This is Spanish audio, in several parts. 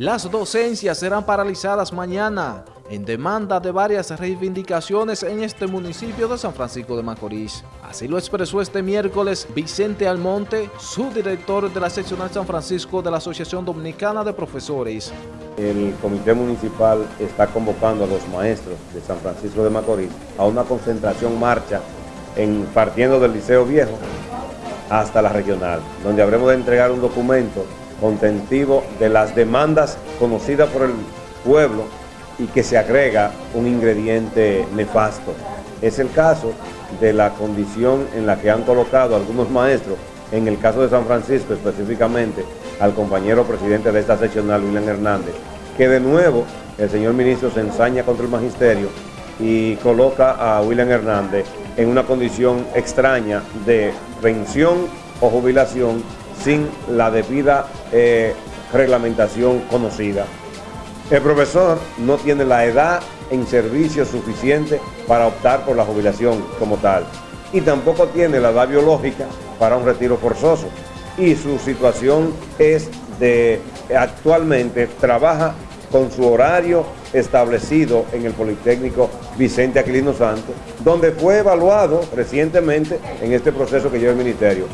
Las docencias serán paralizadas mañana en demanda de varias reivindicaciones en este municipio de San Francisco de Macorís. Así lo expresó este miércoles Vicente Almonte, subdirector de la seccional San Francisco de la Asociación Dominicana de Profesores. El comité municipal está convocando a los maestros de San Francisco de Macorís a una concentración marcha en, partiendo del Liceo Viejo hasta la regional, donde habremos de entregar un documento contentivo de las demandas conocidas por el pueblo y que se agrega un ingrediente nefasto. Es el caso de la condición en la que han colocado algunos maestros, en el caso de San Francisco específicamente, al compañero presidente de esta seccional, William Hernández, que de nuevo el señor ministro se ensaña contra el magisterio y coloca a William Hernández en una condición extraña de pensión o jubilación sin la debida eh, reglamentación conocida. El profesor no tiene la edad en servicio suficiente para optar por la jubilación como tal y tampoco tiene la edad biológica para un retiro forzoso y su situación es de actualmente trabaja con su horario establecido en el Politécnico Vicente Aquilino Santos, donde fue evaluado recientemente en este proceso que lleva el Ministerio.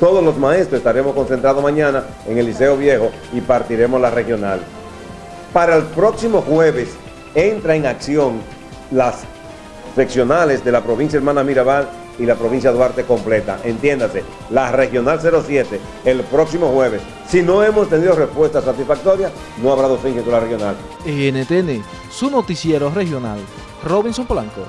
Todos los maestros estaremos concentrados mañana en el Liceo Viejo y partiremos la regional. Para el próximo jueves entra en acción las seccionales de la provincia Hermana Mirabal y la provincia Duarte completa. Entiéndase, la regional 07 el próximo jueves. Si no hemos tenido respuesta satisfactoria, no habrá docencia en la regional. NTN, su noticiero regional. Robinson Polanco.